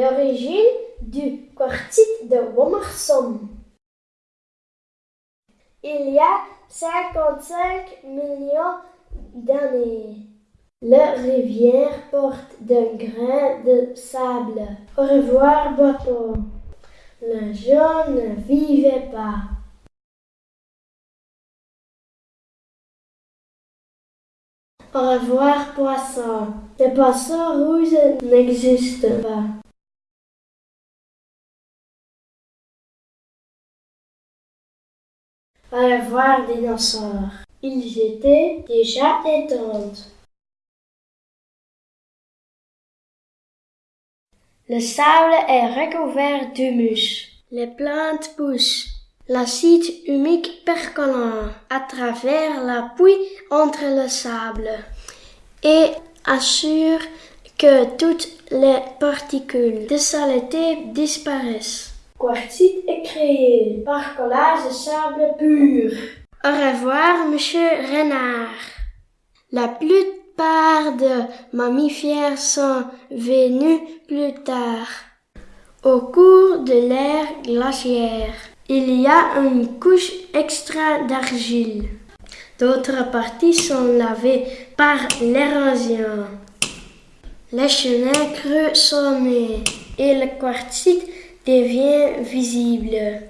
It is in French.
l'origine du quartzite de Womersum. Il y a 55 millions d'années. La rivière porte d'un grain de sable. Au revoir, bateau. Le jaune ne vivait pas. Au revoir, poisson. Le poisson rouge n'existe pas. Au revoir, dinosaures. Ils étaient déjà éteints. Le sable est recouvert d'humus. Les plantes poussent. L'acide humique percolant à travers la pluie entre le sable et assure que toutes les particules de saleté disparaissent. Quartzite est créé par collage de sable pur. Au revoir, monsieur Renard. La plupart des mammifères sont venus plus tard. Au cours de l'ère glaciaire, il y a une couche extra d'argile. D'autres parties sont lavées par l'érosion. Les chenets creux sont nés et le quartzite devient visible.